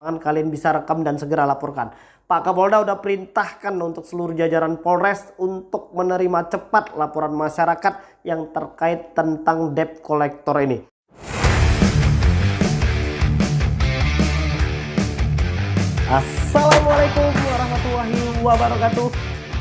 kalian bisa rekam dan segera laporkan. Pak Kapolda udah perintahkan untuk seluruh jajaran Polres untuk menerima cepat laporan masyarakat yang terkait tentang debt collector ini. Assalamualaikum warahmatullahi wabarakatuh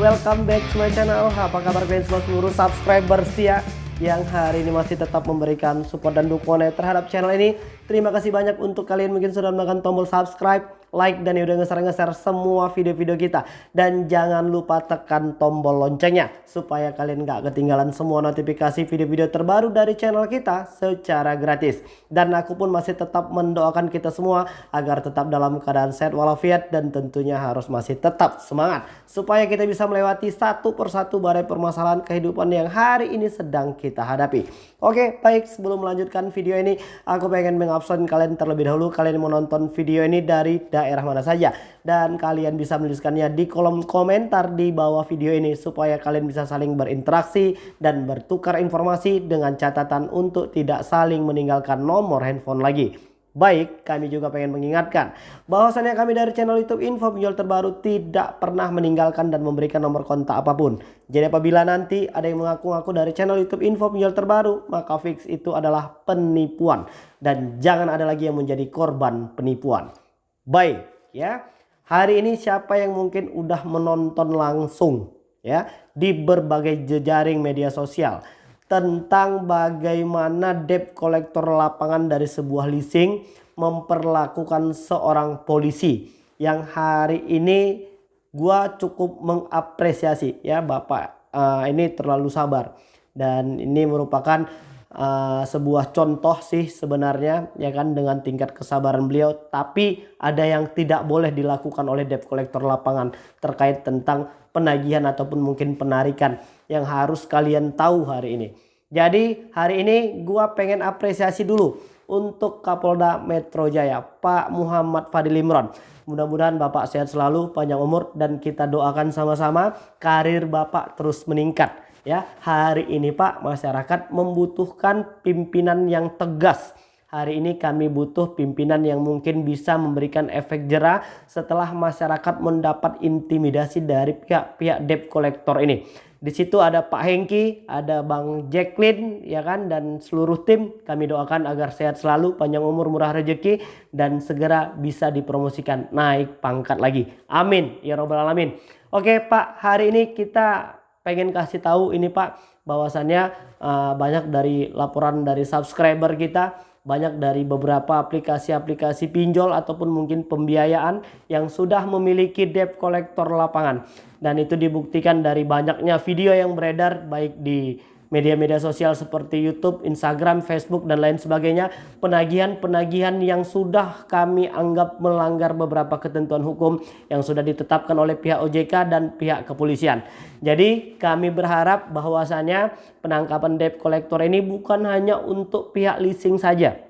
Welcome back to my channel Apa kabar kalian semua seluruh subscriber setia Yang hari ini masih tetap memberikan support dan dukungan terhadap channel ini. Terima kasih banyak untuk kalian mungkin sudah menekan tombol subscribe like dan udah ngeser-ngeser semua video-video kita. Dan jangan lupa tekan tombol loncengnya supaya kalian gak ketinggalan semua notifikasi video-video terbaru dari channel kita secara gratis. Dan aku pun masih tetap mendoakan kita semua agar tetap dalam keadaan sehat walafiat dan tentunya harus masih tetap semangat supaya kita bisa melewati satu persatu badai permasalahan kehidupan yang hari ini sedang kita hadapi. Oke, baik sebelum melanjutkan video ini aku pengen mengabsen kalian terlebih dahulu kalian menonton video ini dari daerah mana saja dan kalian bisa menuliskannya di kolom komentar di bawah video ini supaya kalian bisa saling berinteraksi dan bertukar informasi dengan catatan untuk tidak saling meninggalkan nomor handphone lagi. Baik, kami juga pengen mengingatkan bahwasannya kami dari channel YouTube Info Pinjol Terbaru tidak pernah meninggalkan dan memberikan nomor kontak apa pun. Jadi apabila nanti ada yang mengaku-ngaku dari channel YouTube Info Pinjol Terbaru, maka fix itu adalah penipuan dan jangan ada lagi yang menjadi korban penipuan. Baik, ya. Hari ini siapa yang mungkin udah menonton langsung ya di berbagai jejaring media sosial tentang bagaimana debt kolektor lapangan dari sebuah leasing memperlakukan seorang polisi yang hari ini gua cukup mengapresiasi ya Bapak uh, ini terlalu sabar dan ini merupakan uh, sebuah contoh sih sebenarnya ya kan dengan tingkat kesabaran beliau tapi ada yang tidak boleh dilakukan oleh debt kolektor lapangan terkait tentang penagihan ataupun mungkin penarikan yang harus kalian tahu hari ini. Jadi hari ini gua pengen apresiasi dulu untuk Kapolda Metro Jaya Pak Muhammad Fadil Imron. Mudah-mudahan Bapak sehat selalu, panjang umur dan kita doakan sama-sama karir Bapak terus meningkat. Ya, hari ini Pak masyarakat membutuhkan pimpinan yang tegas. Hari ini kami butuh pimpinan yang mungkin bisa memberikan efek jerah setelah masyarakat mendapat intimidasi dari pihak-pihak debt collector ini. Di situ ada Pak Hengki, ada Bang Jacqueline, ya kan, dan seluruh tim. Kami doakan agar sehat selalu, panjang umur, murah rezeki, dan segera bisa dipromosikan naik pangkat lagi. Amin, ya robbal alamin. Oke Pak, hari ini kita pengen kasih tahu ini Pak, bahwasannya uh, banyak dari laporan dari subscriber kita banyak dari beberapa aplikasi-aplikasi pinjol ataupun mungkin pembiayaan yang sudah memiliki debt collector lapangan. Dan itu dibuktikan dari banyaknya video yang beredar baik di media-media sosial seperti YouTube, Instagram, Facebook dan lain sebagainya penagihan-penagihan yang sudah kami anggap melanggar beberapa ketentuan hukum yang sudah ditetapkan oleh pihak OJK dan pihak kepolisian. Jadi kami berharap bahwasannya penangkapan debt collector ini bukan hanya untuk pihak leasing saja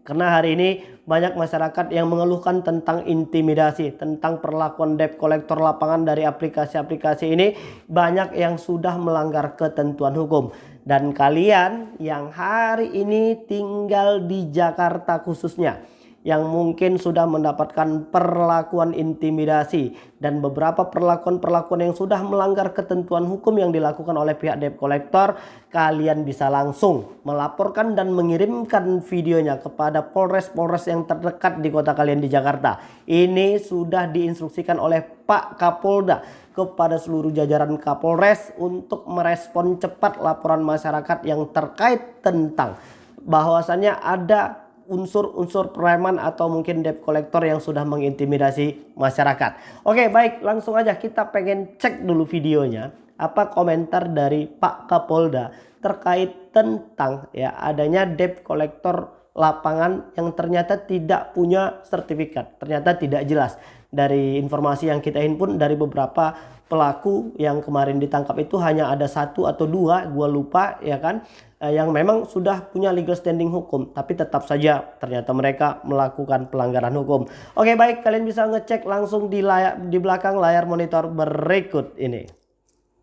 karena hari ini banyak masyarakat yang mengeluhkan tentang intimidasi, tentang perlakuan debt collector lapangan dari aplikasi-aplikasi ini banyak yang sudah melanggar ketentuan hukum. Dan kalian yang hari ini tinggal di Jakarta khususnya yang mungkin sudah mendapatkan perlakuan intimidasi dan beberapa perlakuan-perlakuan yang sudah melanggar ketentuan hukum yang dilakukan oleh pihak debt collector kalian bisa langsung melaporkan dan mengirimkan videonya kepada Polres-Polres yang terdekat di kota kalian di Jakarta. Ini sudah diinstruksikan oleh Pak Kapolda kepada seluruh jajaran Kapolres untuk merespon cepat laporan masyarakat yang terkait tentang bahwasannya ada unsur-unsur preman atau mungkin debt collector yang sudah mengintimidasi masyarakat. Oke baik langsung aja kita pengen cek dulu videonya. Apa komentar dari Pak Kapolda terkait tentang ya adanya debt collector lapangan yang ternyata tidak punya sertifikat. Ternyata tidak jelas. Dari informasi yang kita himpun dari beberapa pelaku yang kemarin ditangkap itu hanya ada satu atau dua, gua lupa ya kan, eh, yang memang sudah punya legal standing hukum, tapi tetap saja ternyata mereka melakukan pelanggaran hukum. Oke baik, kalian bisa ngecek langsung di layar di belakang layar monitor berikut ini.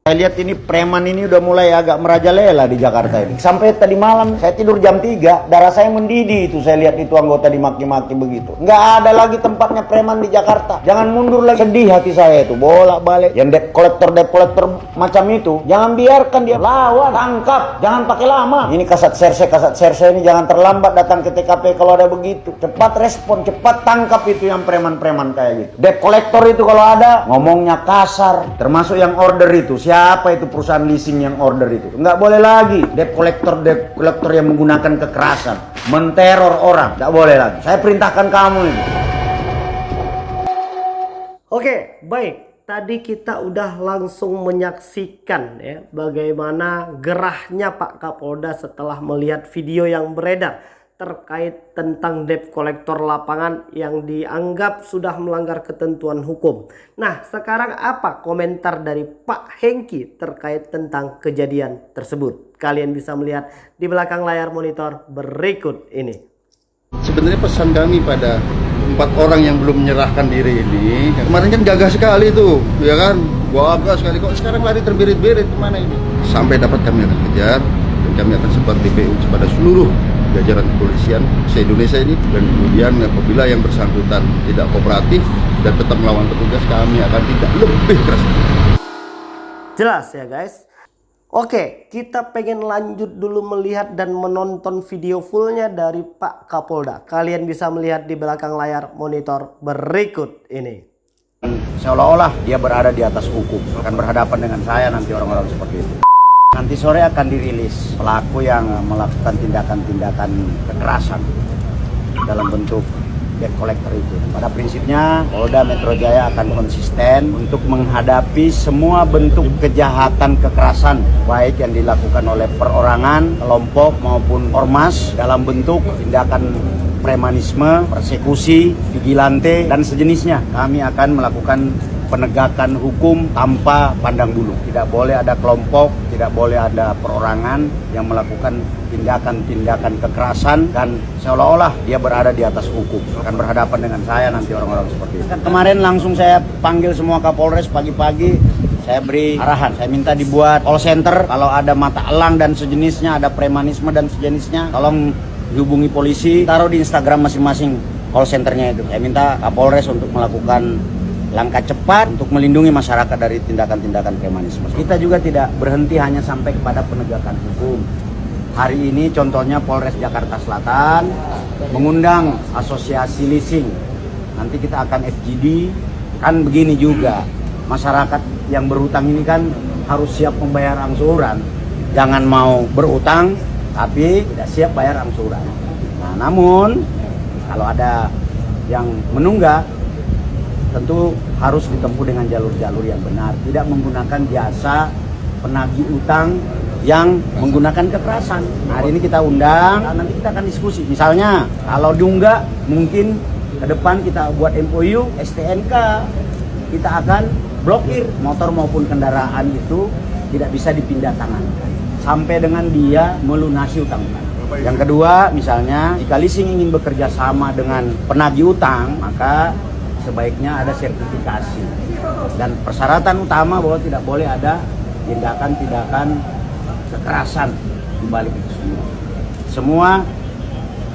Saya lihat ini preman ini udah mulai agak merajalela di Jakarta ini. Sampai tadi malam saya tidur jam 3, darah saya mendidih itu saya lihat itu anggota dimaki-maki begitu. Nggak ada lagi tempatnya preman di Jakarta. Jangan mundur lagi. Sedih hati saya itu. Bolak balik. Yang debt collector debt collector macam itu, jangan biarkan dia lawan, tangkap. Jangan pakai lama. Ini kasat serse kasat serse ini jangan terlambat datang ke TKP kalau ada begitu. Cepat respon, cepat tangkap itu yang preman-preman kayak gitu. Debt collector itu kalau ada ngomongnya kasar, termasuk yang order itu. Siapa siapa itu perusahaan leasing yang order itu? Nggak boleh lagi. Debt collector debt collector yang menggunakan kekerasan. Menteror orang. Nggak boleh lagi. Saya perintahkan kamu itu oke baik. Tadi kita udah langsung menyaksikan ya bagaimana gerahnya Pak Kapolda setelah melihat video yang beredar terkait tentang debt kolektor lapangan yang dianggap sudah melanggar ketentuan hukum. Nah, sekarang apa komentar dari Pak Hengki terkait tentang kejadian tersebut? Kalian bisa melihat di belakang layar monitor berikut ini. Sebenarnya pesan kami pada empat orang yang belum menyerahkan diri ini, kemarin kan gagah sekali tuh, ya kan? Gagah sekali kok sekarang lari terbirit-birit ke mana ini? Sampai dapat kami akan kejar dan kami akan sebar TPU kepada seluruh jajaran kepolisian se-Indonesia ini dan kemudian apabila yang bersangkutan tidak kooperatif dan tetap melawan petugas kami akan tidak lebih keras. Jelas ya guys. Oke, kita pengen lanjut dulu melihat dan menonton video fullnya dari Pak Kapolda. Kalian bisa melihat di belakang layar monitor berikut ini. Seolah-olah dia berada di atas hukum, akan berhadapan dengan saya nanti orang-orang seperti itu. Nanti sore akan dirilis pelaku yang melakukan tindakan-tindakan kekerasan dalam bentuk debt collector itu. Pada prinsipnya Polda Metro Jaya akan konsisten untuk menghadapi semua bentuk kejahatan kekerasan baik yang dilakukan oleh perorangan, kelompok maupun ormas dalam bentuk tindakan premanisme, persekusi, vigilante dan sejenisnya. Kami akan melakukan penegakan hukum tanpa pandang bulu. Tidak boleh ada kelompok, tidak boleh ada perorangan yang melakukan tindakan-tindakan kekerasan dan seolah-olah dia berada di atas hukum. Akan berhadapan dengan saya nanti orang-orang seperti itu. Kemarin langsung saya panggil semua Kapolres pagi-pagi saya beri arahan, saya minta dibuat call center kalau ada mata elang dan sejenisnya, ada premanisme dan sejenisnya, tolong dihubungi polisi, taruh di Instagram masing-masing call centernya itu. Saya minta Kapolres untuk melakukan langkah cepat untuk melindungi masyarakat dari tindakan-tindakan premanisme. Kita juga tidak berhenti hanya sampai kepada penegakan hukum. Hari ini contohnya Polres Jakarta Selatan mengundang asosiasi leasing. Nanti kita akan FGD, kan begini juga. Masyarakat yang berutang ini kan harus siap membayar angsuran. Jangan mau berutang tapi tidak siap bayar angsuran. Nah, namun kalau ada yang menunggak tentu harus ditempuh dengan jalur-jalur yang benar, tidak menggunakan jasa penagih utang yang menggunakan kekerasan. Nah, hari ini kita undang, nanti kita akan diskusi. Misalnya, kalau diunggah mungkin ke depan kita buat MOU, STNK, kita akan blokir motor maupun kendaraan itu tidak bisa dipindah tangan sampai dengan dia melunasi utang Yang kedua, misalnya jika leasing ingin bekerja sama dengan penagih utang, maka sebaiknya ada sertifikasi dan persyaratan utama bahwa tidak boleh ada tindakan-tindakan kekerasan di balik itu semua. Semua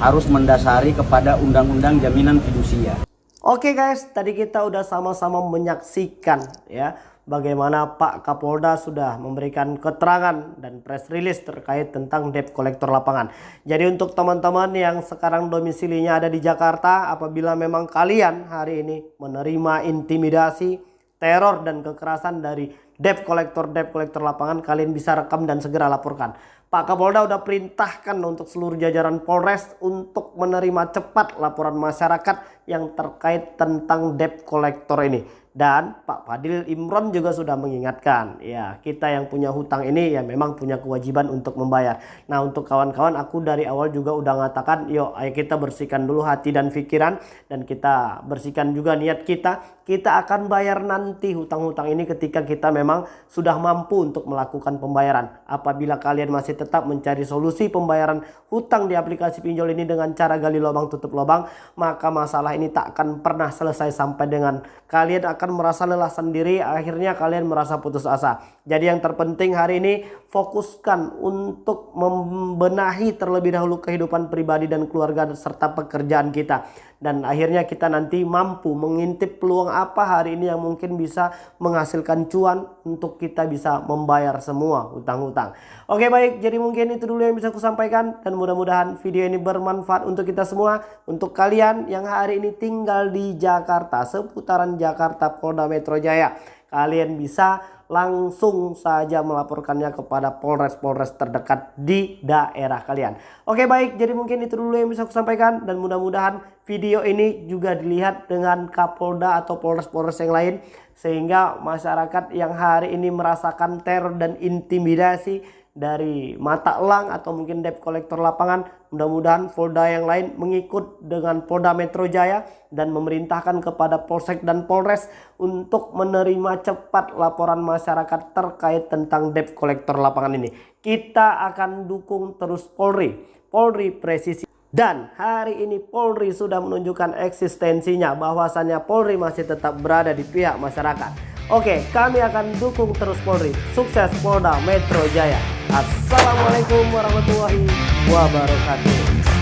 harus mendasari kepada undang-undang jaminan fidusia. Oke guys, tadi kita udah sama-sama menyaksikan ya bagaimana Pak Kapolda sudah memberikan keterangan dan press release terkait tentang debt kolektor lapangan. Jadi untuk teman-teman yang sekarang domisilinya ada di Jakarta, apabila memang kalian hari ini menerima intimidasi, teror dan kekerasan dari debt kolektor debt kolektor lapangan, kalian bisa rekam dan segera laporkan. Pak Kapolda sudah perintahkan untuk seluruh jajaran Polres untuk menerima cepat laporan masyarakat yang terkait tentang debt kolektor ini. Dan Pak Fadil Imron juga sudah mengingatkan, ya kita yang punya hutang ini ya memang punya kewajiban untuk membayar. Nah untuk kawan-kawan aku dari awal juga udah mengatakan, yuk ayo kita bersihkan dulu hati dan pikiran dan kita bersihkan juga niat kita. Kita akan bayar nanti hutang-hutang ini ketika kita memang sudah mampu untuk melakukan pembayaran. Apabila kalian masih tetap mencari solusi pembayaran hutang di aplikasi pinjol ini dengan cara gali lubang tutup lubang, maka masalah ini tak akan pernah selesai sampai dengan kalian akan merasa lelah sendiri, akhirnya kalian merasa putus asa. Jadi yang terpenting hari ini fokuskan untuk membenahi terlebih dahulu kehidupan pribadi dan keluarga serta pekerjaan kita dan akhirnya kita nanti mampu mengintip peluang apa hari ini yang mungkin bisa menghasilkan cuan untuk kita bisa membayar semua hutang-hutang. Oke baik, jadi mungkin itu dulu yang bisa aku sampaikan dan mudah-mudahan video ini bermanfaat untuk kita semua. Untuk kalian yang hari ini tinggal di Jakarta, seputaran Jakarta Polda Metro Jaya, kalian bisa langsung saja melaporkannya kepada Polres-Polres terdekat di daerah kalian. Oke baik, jadi mungkin itu dulu yang bisa aku sampaikan. Dan mudah-mudahan video ini juga dilihat dengan Kapolda atau Polres-Polres yang lain. Sehingga masyarakat yang hari ini merasakan teror dan intimidasi dari mata elang atau mungkin debt kolektor lapangan mudah-mudahan Polda yang lain mengikut dengan Polda Metro Jaya dan memerintahkan kepada Polsek dan Polres untuk menerima cepat laporan masyarakat terkait tentang debt kolektor lapangan ini. Kita akan dukung terus Polri. Polri presisi dan hari ini Polri sudah menunjukkan eksistensinya bahwasannya Polri masih tetap berada di pihak masyarakat Oke, kami akan dukung terus Polri. Sukses Polda Metro Jaya. Assalamualaikum warahmatullahi wabarakatuh.